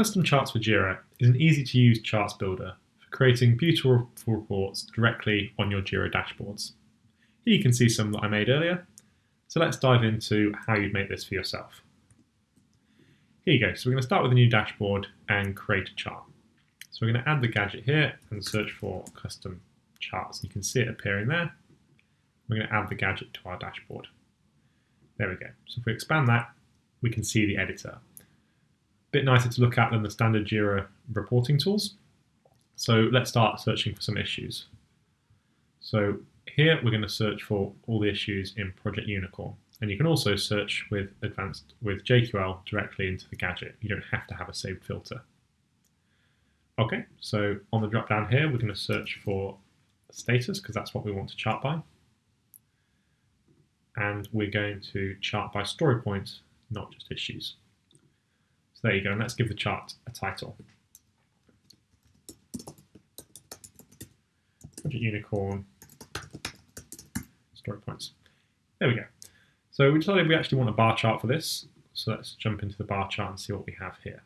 Custom Charts for Jira is an easy to use charts builder for creating beautiful reports directly on your Jira dashboards. Here you can see some that I made earlier, so let's dive into how you'd make this for yourself. Here you go, so we're going to start with a new dashboard and create a chart. So we're going to add the gadget here and search for custom charts. You can see it appearing there. We're going to add the gadget to our dashboard. There we go. So if we expand that, we can see the editor bit nicer to look at than the standard Jira reporting tools. So let's start searching for some issues. So here we're going to search for all the issues in Project Unicorn. And you can also search with advanced with JQL directly into the gadget. You don't have to have a saved filter. Okay, so on the drop down here, we're going to search for status because that's what we want to chart by. And we're going to chart by story points, not just issues. So there you go, and let's give the chart a title. Project Unicorn story points. There we go. So we decided we actually want a bar chart for this. So let's jump into the bar chart and see what we have here.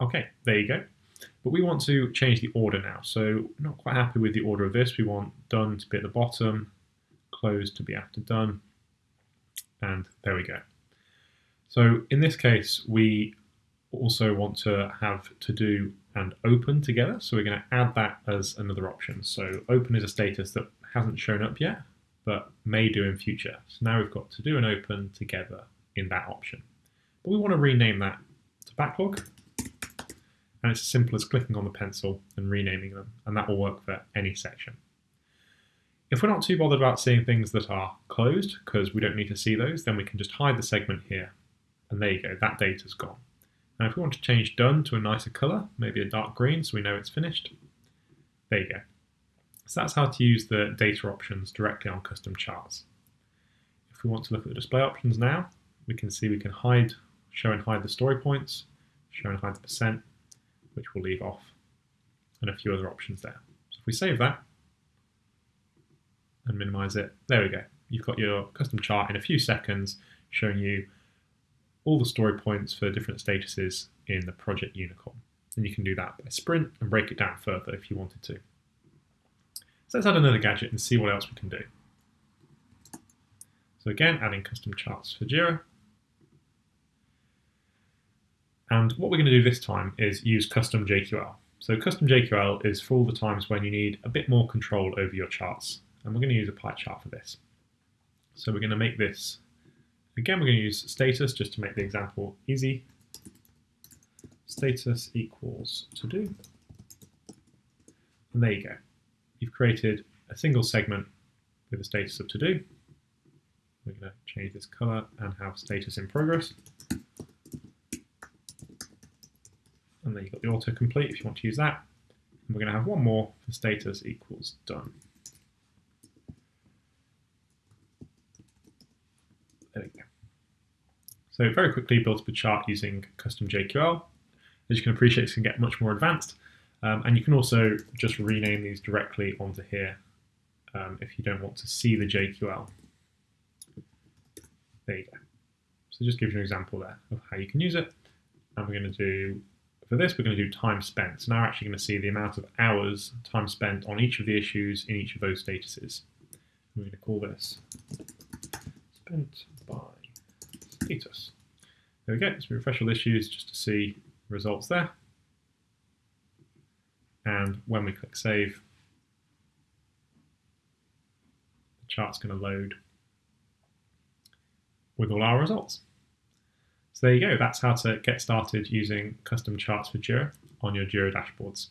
Okay, there you go. But we want to change the order now. So not quite happy with the order of this. We want done to be at the bottom, closed to be after done, and there we go. So in this case, we also want to have to do and open together. So we're going to add that as another option. So open is a status that hasn't shown up yet, but may do in future. So now we've got to do and open together in that option. But we want to rename that to backlog. And it's as simple as clicking on the pencil and renaming them, and that will work for any section. If we're not too bothered about seeing things that are closed, because we don't need to see those, then we can just hide the segment here. And there you go, that data's gone. Now if we want to change done to a nicer colour, maybe a dark green so we know it's finished, there you go. So that's how to use the data options directly on custom charts. If we want to look at the display options now, we can see we can hide, show and hide the story points, show and hide the percent, which we'll leave off, and a few other options there. So if we save that and minimize it, there we go. You've got your custom chart in a few seconds showing you all the story points for different statuses in the project unicorn. And you can do that by sprint and break it down further if you wanted to. So let's add another gadget and see what else we can do. So again, adding custom charts for Jira. And what we're going to do this time is use custom JQL. So custom JQL is for all the times when you need a bit more control over your charts. And we're going to use a pie chart for this. So we're going to make this Again, we're going to use status just to make the example easy. Status equals to do. And there you go. You've created a single segment with a status of to do. We're going to change this color and have status in progress. And then you've got the autocomplete if you want to use that. And we're going to have one more for status equals done. There we go. So very quickly built up a chart using custom JQL. As you can appreciate, it can get much more advanced. Um, and you can also just rename these directly onto here um, if you don't want to see the JQL. There you go. So just gives you an example there of how you can use it. And we're going to do, for this, we're going to do time spent. So now we're actually going to see the amount of hours, time spent on each of the issues in each of those statuses. We're going to call this spent by There we go, so refresh all issues just to see results there. And when we click save, the chart's going to load with all our results. So there you go, that's how to get started using custom charts for Jira on your Jira dashboards.